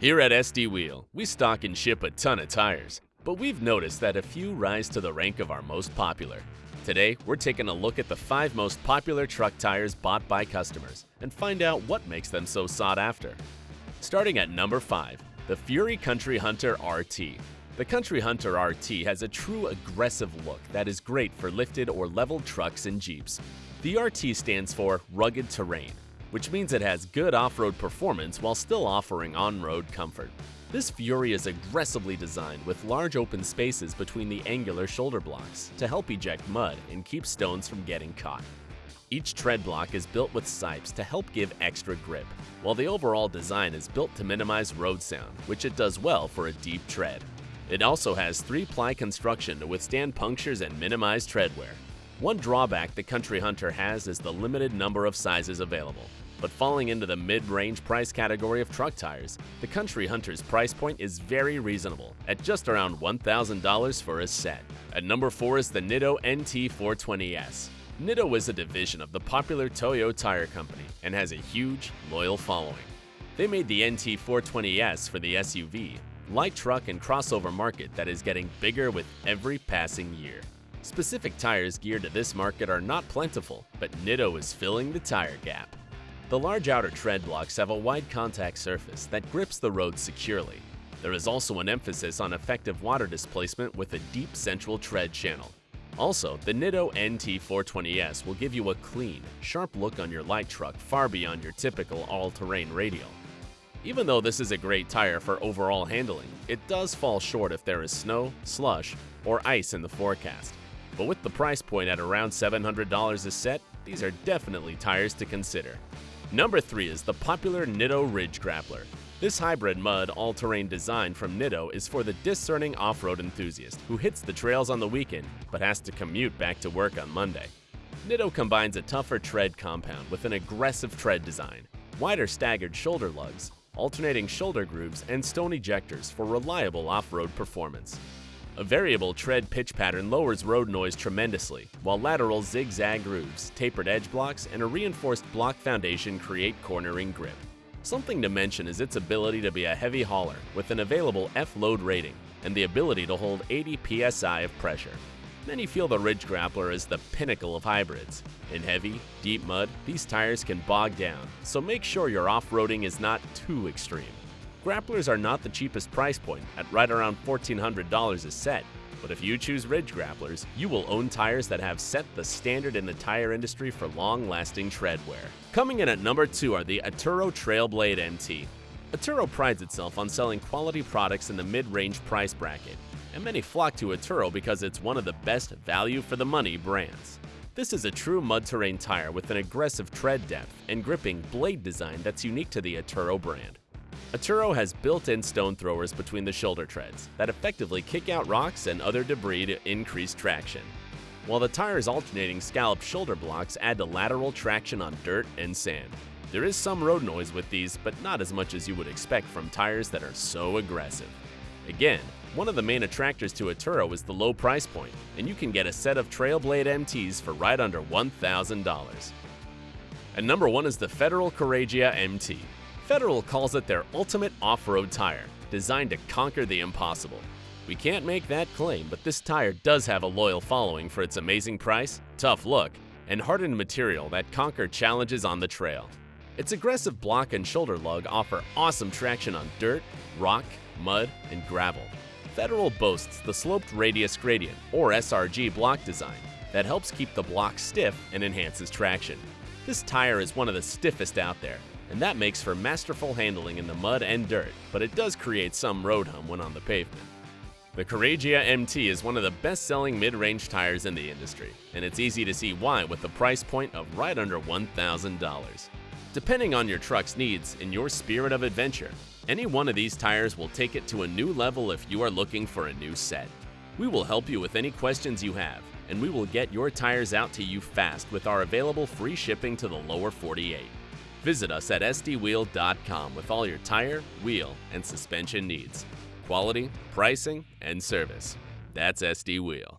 Here at SD Wheel, we stock and ship a ton of tires, but we've noticed that a few rise to the rank of our most popular. Today, we're taking a look at the 5 most popular truck tires bought by customers and find out what makes them so sought after. Starting at number 5, the Fury Country Hunter RT. The Country Hunter RT has a true aggressive look that is great for lifted or leveled trucks and Jeeps. The RT stands for Rugged Terrain, which means it has good off-road performance while still offering on-road comfort. This Fury is aggressively designed with large open spaces between the angular shoulder blocks to help eject mud and keep stones from getting caught. Each tread block is built with sipes to help give extra grip, while the overall design is built to minimize road sound, which it does well for a deep tread. It also has 3-ply construction to withstand punctures and minimize tread wear. One drawback the Country Hunter has is the limited number of sizes available. But falling into the mid-range price category of truck tires, the Country Hunter's price point is very reasonable, at just around $1,000 for a set. At number 4 is the Nitto NT420S. Nitto is a division of the popular Toyo Tire Company and has a huge, loyal following. They made the NT420S for the SUV, light truck and crossover market that is getting bigger with every passing year. Specific tires geared to this market are not plentiful, but Nitto is filling the tire gap. The large outer tread blocks have a wide contact surface that grips the road securely. There is also an emphasis on effective water displacement with a deep central tread channel. Also, the Nitto NT420S will give you a clean, sharp look on your light truck far beyond your typical all-terrain radial. Even though this is a great tire for overall handling, it does fall short if there is snow, slush, or ice in the forecast. But with the price point at around $700 a set, these are definitely tires to consider. Number 3 is the popular Nitto Ridge Grappler. This hybrid mud all-terrain design from Nitto is for the discerning off-road enthusiast who hits the trails on the weekend but has to commute back to work on Monday. Nitto combines a tougher tread compound with an aggressive tread design, wider staggered shoulder lugs, alternating shoulder grooves, and stone ejectors for reliable off-road performance. A variable tread pitch pattern lowers road noise tremendously, while lateral zigzag grooves, tapered edge blocks, and a reinforced block foundation create cornering grip. Something to mention is its ability to be a heavy hauler with an available F-load rating and the ability to hold 80 psi of pressure. Many feel the Ridge Grappler is the pinnacle of hybrids. In heavy, deep mud, these tires can bog down, so make sure your off-roading is not too extreme. Grapplers are not the cheapest price point, at right around $1,400 a set, but if you choose Ridge Grapplers, you will own tires that have set the standard in the tire industry for long-lasting tread wear. Coming in at number 2 are the Atturo Trailblade MT. Atturo prides itself on selling quality products in the mid-range price bracket, and many flock to Atturo because it's one of the best value for the money brands. This is a true mud terrain tire with an aggressive tread depth and gripping blade design that's unique to the Atturo brand. Atturo has built-in stone throwers between the shoulder treads that effectively kick out rocks and other debris to increase traction, while the tire's alternating scalloped shoulder blocks add to lateral traction on dirt and sand. There is some road noise with these, but not as much as you would expect from tires that are so aggressive. Again, one of the main attractors to Atturo is the low price point, and you can get a set of Trailblade MTs for right under $1,000. And number one is the Federal Couragia MT. Federal calls it their ultimate off-road tire, designed to conquer the impossible. We can't make that claim, but this tire does have a loyal following for its amazing price, tough look, and hardened material that conquer challenges on the trail. Its aggressive block and shoulder lug offer awesome traction on dirt, rock, mud, and gravel. Federal boasts the sloped radius gradient, or SRG block design, that helps keep the block stiff and enhances traction. This tire is one of the stiffest out there, and that makes for masterful handling in the mud and dirt, but it does create some road hum when on the pavement. The Couragia MT is one of the best-selling mid-range tires in the industry, and it's easy to see why with the price point of right under $1,000. Depending on your truck's needs and your spirit of adventure, any one of these tires will take it to a new level if you are looking for a new set. We will help you with any questions you have, and we will get your tires out to you fast with our available free shipping to the lower 48. Visit us at sdwheel.com with all your tire, wheel, and suspension needs. Quality, pricing, and service. That's SD Wheel.